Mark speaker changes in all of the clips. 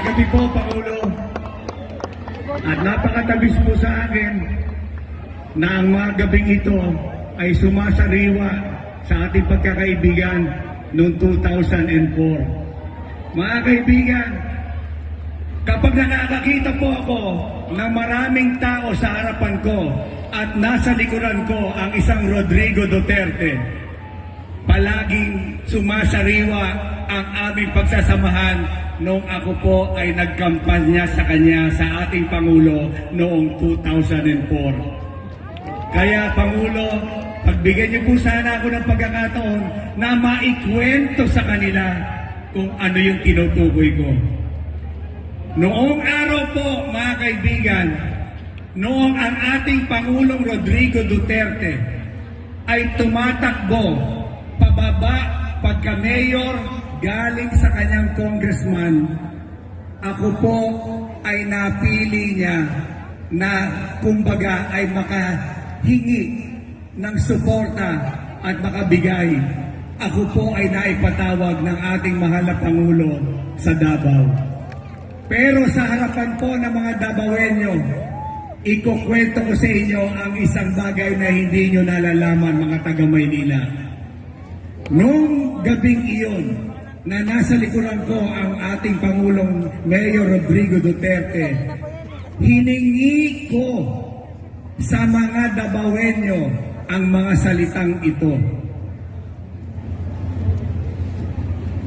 Speaker 1: Gabi po, Pangulo. At napakatabis po sa akin na ang mga gabing ito ay sumasariwa sa ating pagkakaibigan noong 2004. Mga kaibigan, kapag nakakakita po ako ng maraming tao sa harapan ko at nasa likuran ko ang isang Rodrigo Duterte, palaging sumasariwa ang aming pagsasamahan noong ako po ay nagkampanya sa kanya sa ating Pangulo noong 2004. Kaya Pangulo, pagbigyan niyo po sana ako ng pagkakataon na maikwento sa kanila kung ano yung tinutukoy ko. Noong araw po, mga kaibigan, noong ang ating Pangulong Rodrigo Duterte ay tumatakbo pababa pagka mayor galing sa kanyang congressman, ako po ay napili niya na kumbaga ay makahingi ng suporta at makabigay. Ako po ay naipatawag ng ating mahal na Pangulo sa Davao. Pero sa harapan po ng mga Dabawenyo, ikukwento ko sa inyo ang isang bagay na hindi nyo nalalaman mga taga Maynila. Noong gabing iyon, na nasa likuran ko ang ating Pangulong Mayor Rodrigo Duterte, hiningi ko sa mga Dabawenyo ang mga salitang ito.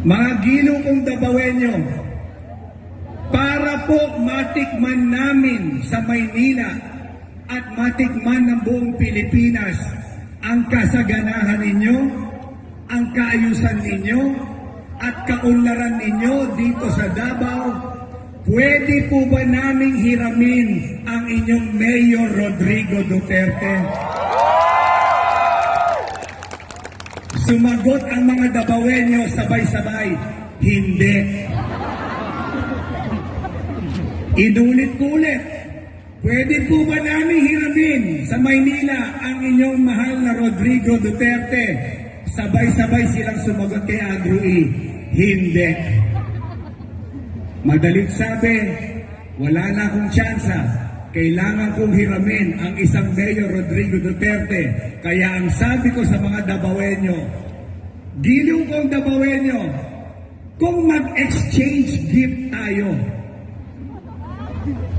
Speaker 1: Mga gilo kong Dabawenyo, para po matikman namin sa Maynila at matikman ng buong Pilipinas ang kasaganahan ninyo, ang kaayusan ninyo, at kaunlaran ninyo dito sa Davao, pwede po ba naming hiramin ang inyong Mayor Rodrigo Duterte? Sumagot ang mga Dabawenyo sabay-sabay, hindi. Inulit ko ulit, pwede po ba namin hiramin sa Maynila ang inyong mahal na Rodrigo Duterte? Sabay-sabay silang sumagot kay Andrew E. Hindi. Madalit sabi, wala na akong tsansa. Kailangan kong hiramin ang isang Mayor Rodrigo Duterte. Kaya ang sabi ko sa mga Dabawenyo, giliw kong Dabawenyo, kung mag-exchange gift tayo,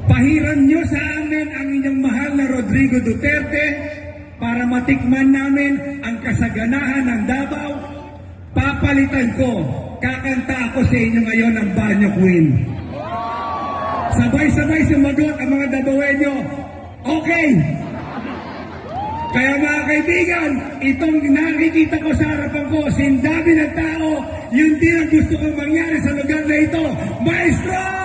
Speaker 1: Pahiram nyo sa amin ang inyong mahal na Rodrigo Duterte para matikman namin ang kasaganahan ng Davao. Papalitan ko, kakanta ako sa inyo ngayon ng Banyo Queen. Sabay-sabay sumagot ang mga Davaoenyo. Okay! Kaya mga kaibigan, itong nakikita ko sa harapan ko, sindabi ng tao, yun din ang gusto kong mangyari sa lugar na ito. Maestro!